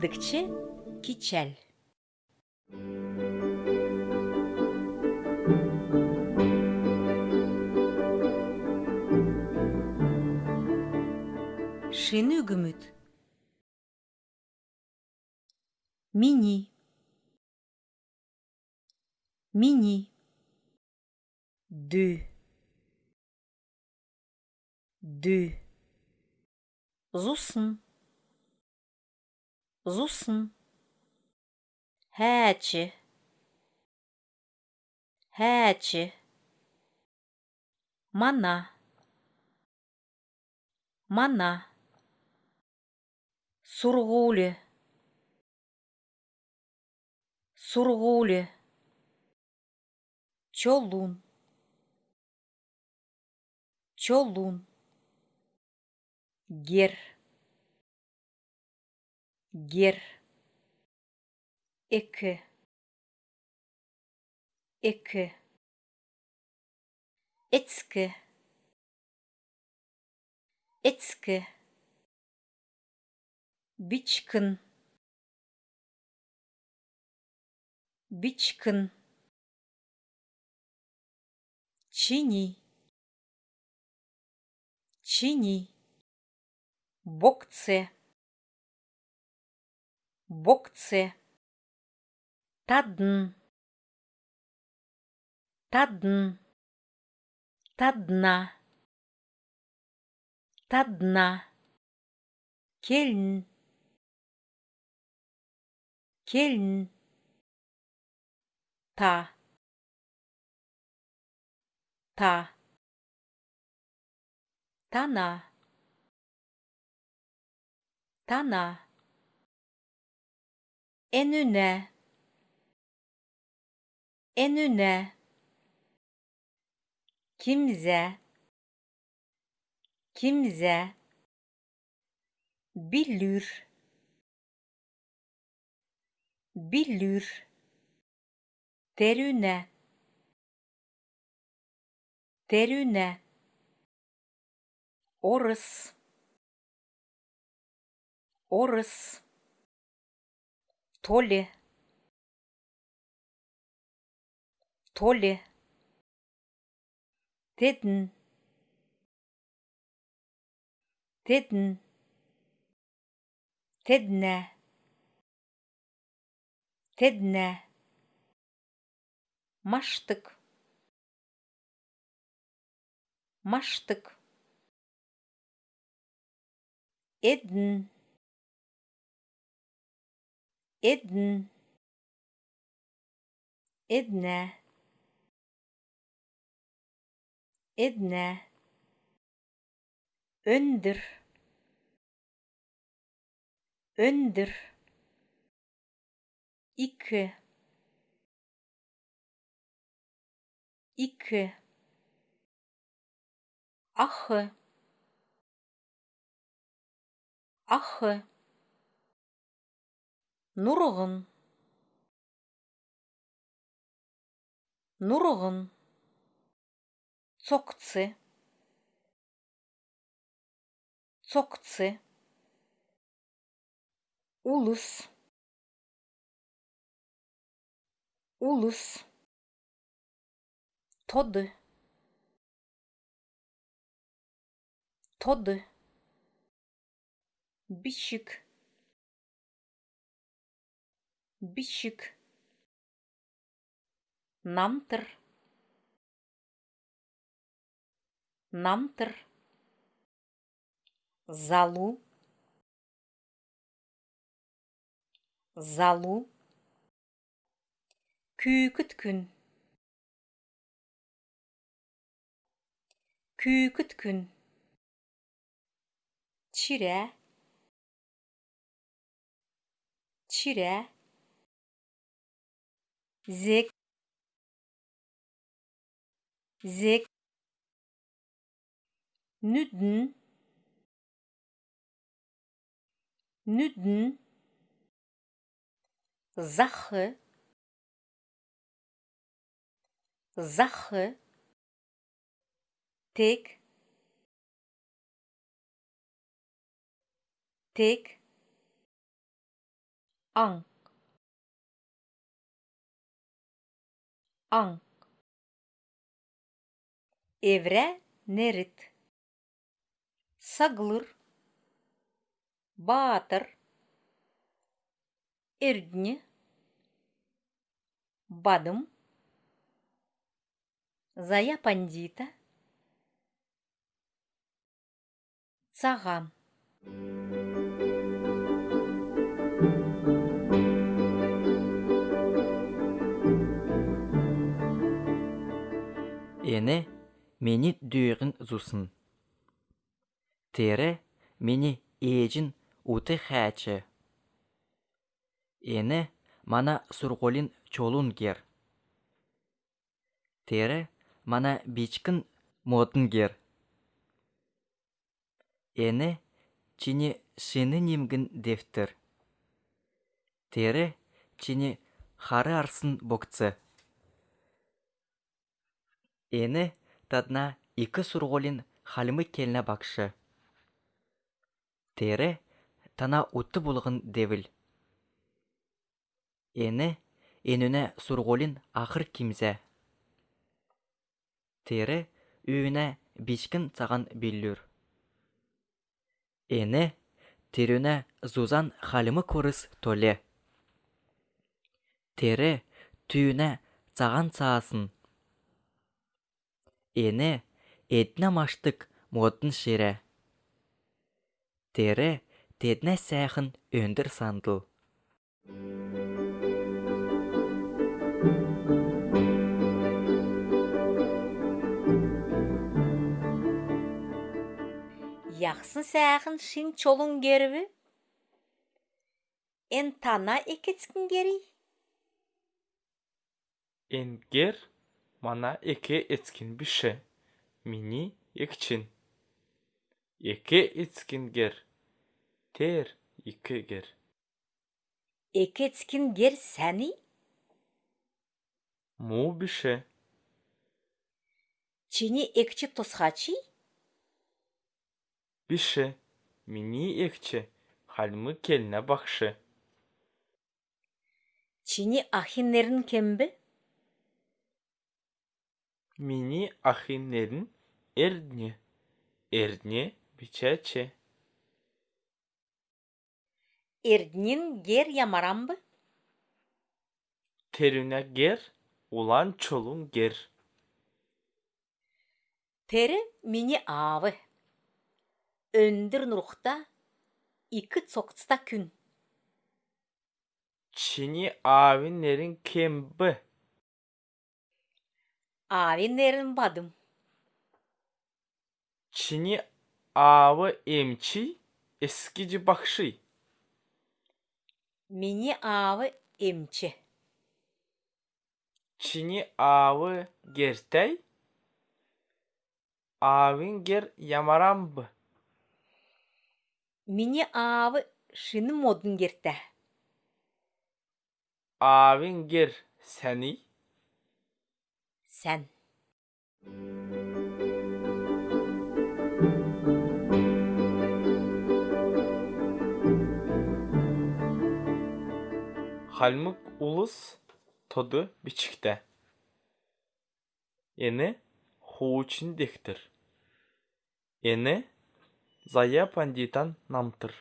Кыдыкче кичәл. Шины үгүмүт. Мини. Мини. Ды. Ды. Зусын. Зусын. Хәче. Хәче. Мана. Мана. Сургуле. Сургуле. Чолун. Чолун. Гер. Гер. Экі. Экі. Эцкі. Эцкі. Бичкін. Бичкін. Чини. Чини. Бокце. Бокце. Тадын. Тадын. Тадна. Тадна. Келін. Келін. Та. Та. Тана. Тана. Enüne. Enüne. Kimze. Kimze. Billür. Billür. Derüne. Derüne. Орыс. Орыс. Толе. Толе. Тедін. Тедін. Теднә. Теднә. Маштык. Маштык. Эдін. Эдін. Эднә. Эднә. Өндір. Өндір. Икі. Икі. Ахы. Ахы. Нұрғын. Нұрғын. Цокцы. Цокцы. Улыс. Улыс. Тоды. Тоды. Бишік. Бишік. Намтыр. Намтыр. Залу. Залу. Күйкіт күн. Күйкіт күн. Чирә. Чирә. sechs, sechs, nüden, nüden, Sache, Sache, tek, tek, an. Аң еврә нерит саглыр баатыр эрдне бадым зая пандита цагам мени дүйгін зусын. Тере мени эжин уты хачы. Эне мана сурголин чолун гер. Тере мана бичкін модын гер. Эне чини шыны немгін дефтер. Тере чини хары арсын бокцы. Эне тадна икі сурголин халымы келіне бакшы. Тере тана утты булғын девіл. Эне енуне сурголин ақыр кимзе. Тере үйіне бишкін цаган биллюр. Эне терюне зузан халымы көріс толе. Тере түйіне цаган цаасын. Эне этна маштык модын шере. Тере тедне сәхін өндір сандыл. яқсын сәғын шин чолун герби эн тана экецкин гери Энгер мана эке эцкин бише. Мини екчин. Эке эцкингер. Тер икегер. экецкин гер сәни Му бише. чини экчи тосхачи Бише. Мини екче. Халмы келіне бақшы. чини ахиннерин кемби Мини ахиннерин эрдне. Эрдне бичече. эрднин гер ямарамбы Terüne ger. Ulan çolun ger. тері мини авы өндір нұрықта икі цоқцта күн Çini avinlerin kembi. Авиннерин бадым Çini avı emçi eskici bakşı. мини авы эмче Çini avı gertey. Avin ger yamarambı. мини авы шыны модын керті Avin ger seni. сән Halmık ulus todu biçikte. Eni хуучин дехтер. Ені зая пандитан намтыр.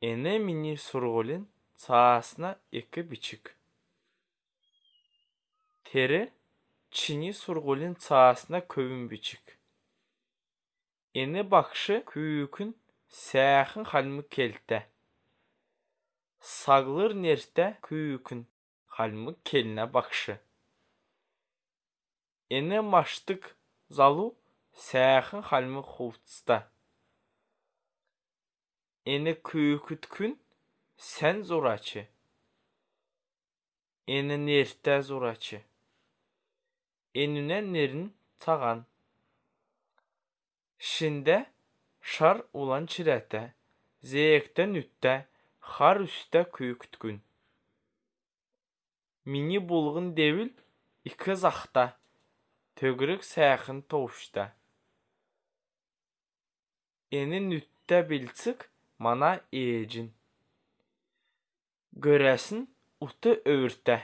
Ені мини сурголин цаасына екі бичік. Тері чини сурголин цаасына көбін бичік. Ені бақшы күйікін сәхін халмы келті. Сағлыр нерте күйікін халмы келіне бақшы. Ені маштык залу сәхін халмы хувтста. Ені күйікіт күн сән зорачы. Ені нерте Еніне нерін таған. Шінде шар улан чиреті, зейектен үтті, хар үсті күйікіт күн. Мини булғын девіл, икі зақта. Төгірік сәхін тоушта. Ені нүтті білцік мана ежін. Görəsin utu öğürtə.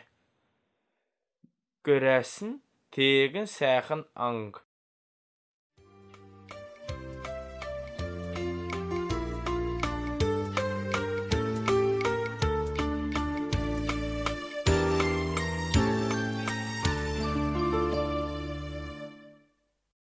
Görəsin tegin säxin ang.